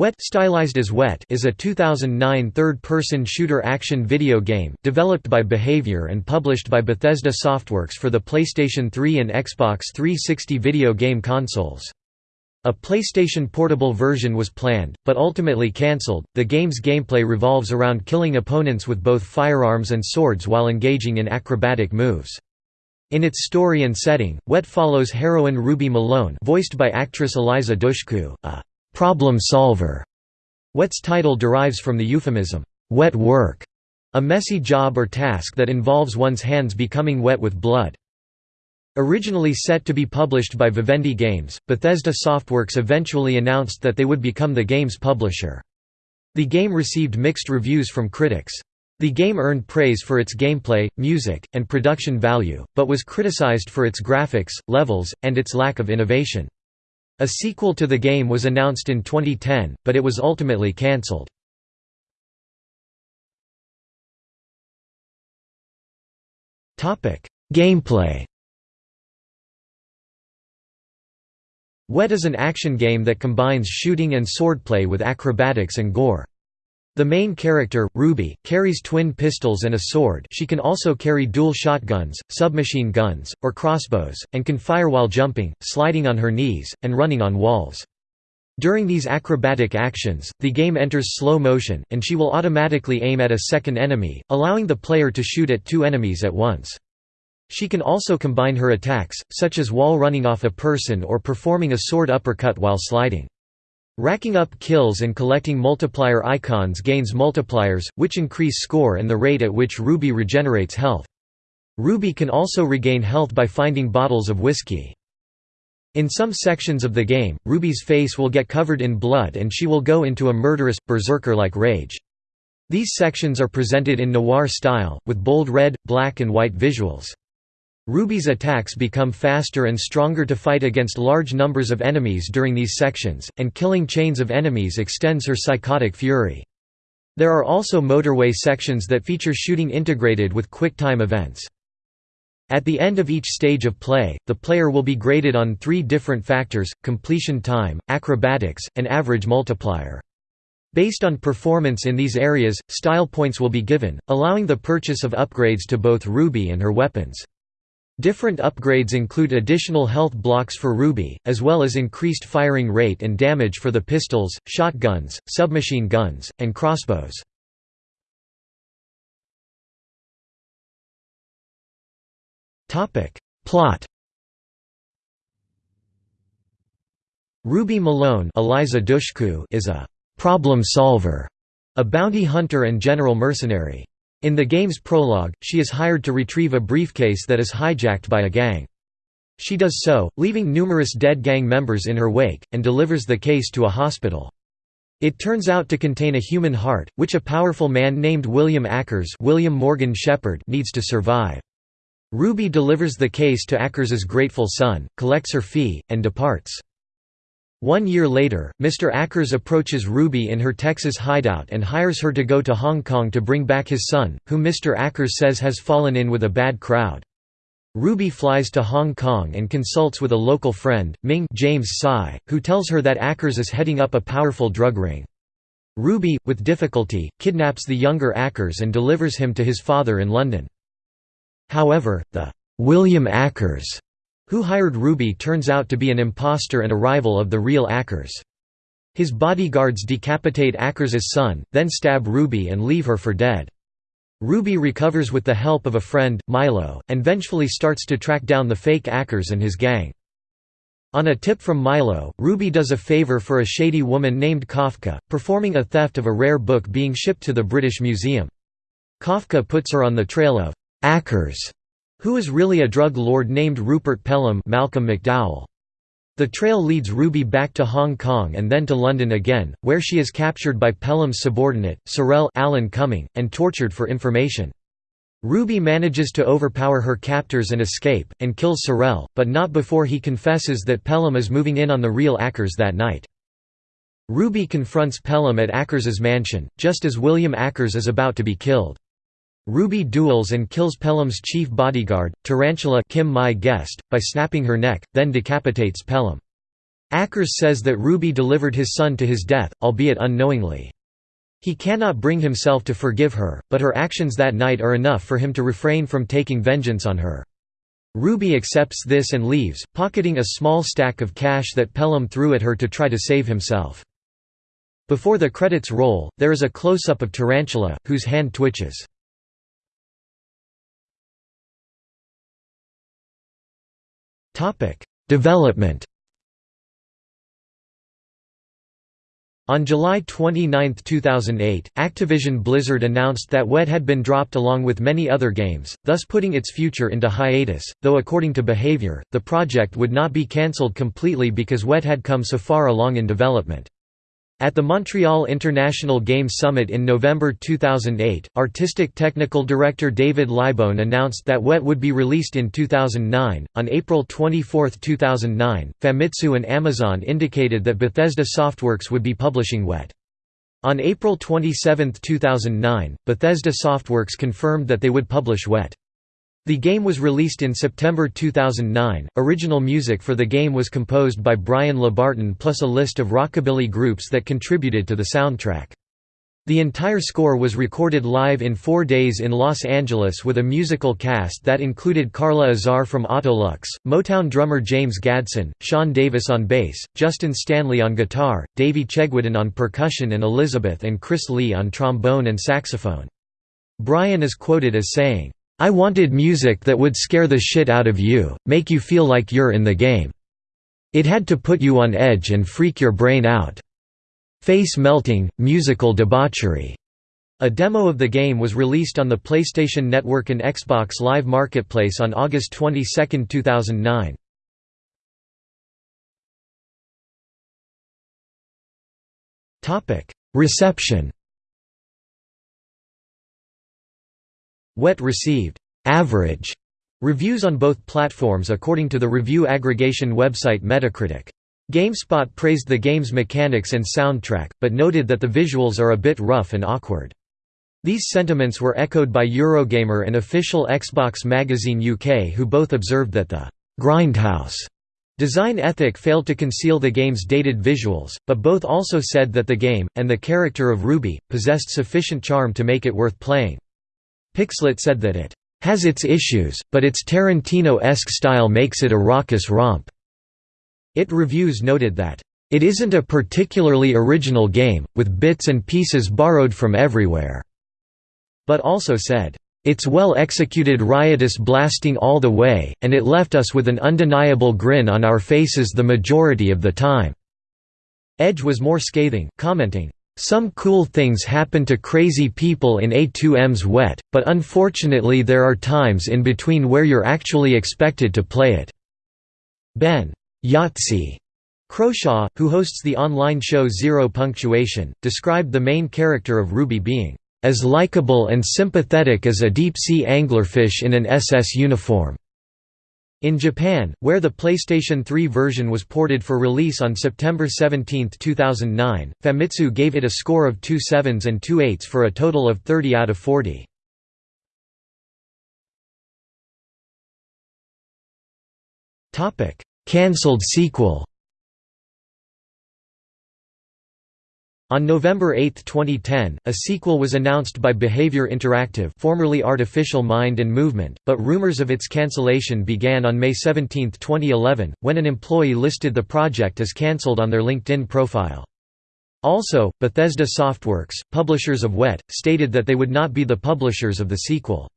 Wet stylized as Wet is a 2009 third-person shooter action video game, developed by Behaviour and published by Bethesda Softworks for the PlayStation 3 and Xbox 360 video game consoles. A PlayStation Portable version was planned, but ultimately cancelled. The game's gameplay revolves around killing opponents with both firearms and swords while engaging in acrobatic moves. In its story and setting, Wet follows heroine Ruby Malone voiced by actress Eliza Dushku, a problem solver. Wet's title derives from the euphemism, wet work, a messy job or task that involves one's hands becoming wet with blood. Originally set to be published by Vivendi Games, Bethesda Softworks eventually announced that they would become the game's publisher. The game received mixed reviews from critics. The game earned praise for its gameplay, music, and production value, but was criticized for its graphics, levels, and its lack of innovation. A sequel to the game was announced in 2010, but it was ultimately cancelled. Gameplay Wet is an action game that combines shooting and swordplay with acrobatics and gore. The main character, Ruby, carries twin pistols and a sword she can also carry dual shotguns, submachine guns, or crossbows, and can fire while jumping, sliding on her knees, and running on walls. During these acrobatic actions, the game enters slow motion, and she will automatically aim at a second enemy, allowing the player to shoot at two enemies at once. She can also combine her attacks, such as wall running off a person or performing a sword uppercut while sliding. Racking up kills and collecting multiplier icons gains multipliers, which increase score and the rate at which Ruby regenerates health. Ruby can also regain health by finding bottles of whiskey. In some sections of the game, Ruby's face will get covered in blood and she will go into a murderous, berserker-like rage. These sections are presented in noir style, with bold red, black and white visuals. Ruby's attacks become faster and stronger to fight against large numbers of enemies during these sections, and killing chains of enemies extends her psychotic fury. There are also motorway sections that feature shooting integrated with quick-time events. At the end of each stage of play, the player will be graded on three different factors, completion time, acrobatics, and average multiplier. Based on performance in these areas, style points will be given, allowing the purchase of upgrades to both Ruby and her weapons. Different upgrades include additional health blocks for Ruby, as well as increased firing rate and damage for the pistols, shotguns, submachine guns, and crossbows. Plot Ruby Malone Eliza Dushku is a «problem solver», a bounty hunter and general mercenary. In the game's prologue, she is hired to retrieve a briefcase that is hijacked by a gang. She does so, leaving numerous dead gang members in her wake, and delivers the case to a hospital. It turns out to contain a human heart, which a powerful man named William Ackers William Morgan Sheppard needs to survive. Ruby delivers the case to Ackers's grateful son, collects her fee, and departs. One year later, Mr. Ackers approaches Ruby in her Texas hideout and hires her to go to Hong Kong to bring back his son, whom Mr. Ackers says has fallen in with a bad crowd. Ruby flies to Hong Kong and consults with a local friend, Ming James Tsai, who tells her that Ackers is heading up a powerful drug ring. Ruby, with difficulty, kidnaps the younger Ackers and delivers him to his father in London. However, the William Ackers who hired Ruby turns out to be an impostor and a rival of the real Ackers. His bodyguards decapitate Ackers's son, then stab Ruby and leave her for dead. Ruby recovers with the help of a friend, Milo, and vengefully starts to track down the fake Ackers and his gang. On a tip from Milo, Ruby does a favor for a shady woman named Kafka, performing a theft of a rare book being shipped to the British Museum. Kafka puts her on the trail of Ackers, who is really a drug lord named Rupert Pelham Malcolm McDowell. The trail leads Ruby back to Hong Kong and then to London again, where she is captured by Pelham's subordinate, Sorel Alan Cumming, and tortured for information. Ruby manages to overpower her captors and escape, and kills Sorel, but not before he confesses that Pelham is moving in on the real Ackers that night. Ruby confronts Pelham at Ackers's mansion, just as William Ackers is about to be killed. Ruby duels and kills Pelham's chief bodyguard, Tarantula Kim Mai Guest, by snapping her neck, then decapitates Pelham. Ackers says that Ruby delivered his son to his death, albeit unknowingly. He cannot bring himself to forgive her, but her actions that night are enough for him to refrain from taking vengeance on her. Ruby accepts this and leaves, pocketing a small stack of cash that Pelham threw at her to try to save himself. Before the credits roll, there is a close-up of Tarantula, whose hand twitches. Development On July 29, 2008, Activision Blizzard announced that WET had been dropped along with many other games, thus putting its future into hiatus, though according to Behavior, the project would not be cancelled completely because WET had come so far along in development. At the Montreal International Games Summit in November 2008, Artistic Technical Director David Libone announced that WET would be released in 2009. On April 24, 2009, Famitsu and Amazon indicated that Bethesda Softworks would be publishing WET. On April 27, 2009, Bethesda Softworks confirmed that they would publish WET. The game was released in September 2009. Original music for the game was composed by Brian LeBarton plus a list of rockabilly groups that contributed to the soundtrack. The entire score was recorded live in four days in Los Angeles with a musical cast that included Carla Azar from Autolux, Motown drummer James Gadson, Sean Davis on bass, Justin Stanley on guitar, Davey Chegwidden on percussion and Elizabeth and Chris Lee on trombone and saxophone. Brian is quoted as saying, I wanted music that would scare the shit out of you, make you feel like you're in the game. It had to put you on edge and freak your brain out. Face melting, musical debauchery. A demo of the game was released on the PlayStation Network and Xbox Live Marketplace on August 22, 2009. Reception Wet received average reviews on both platforms according to the review aggregation website Metacritic. GameSpot praised the game's mechanics and soundtrack, but noted that the visuals are a bit rough and awkward. These sentiments were echoed by Eurogamer and official Xbox magazine UK who both observed that the «grindhouse» design ethic failed to conceal the game's dated visuals, but both also said that the game, and the character of Ruby, possessed sufficient charm to make it worth playing. Pixlet said that it has its issues, but its Tarantino-esque style makes it a raucous romp. It Reviews noted that, "...it isn't a particularly original game, with bits and pieces borrowed from everywhere," but also said, "...it's well-executed riotous blasting all the way, and it left us with an undeniable grin on our faces the majority of the time." Edge was more scathing, commenting, some cool things happen to crazy people in A2M's wet, but unfortunately there are times in between where you're actually expected to play it." Ben Yahtzee Croshaw, who hosts the online show Zero Punctuation, described the main character of Ruby being, "...as likable and sympathetic as a deep-sea anglerfish in an SS uniform." In Japan, where the PlayStation 3 version was ported for release on September 17, 2009, Famitsu gave it a score of 2 sevens and 2 eights for a total of 30 out of 40. Cancelled sequel On November 8, 2010, a sequel was announced by Behavior Interactive formerly Artificial Mind and Movement, but rumors of its cancellation began on May 17, 2011, when an employee listed the project as cancelled on their LinkedIn profile. Also, Bethesda Softworks, publishers of WET, stated that they would not be the publishers of the sequel.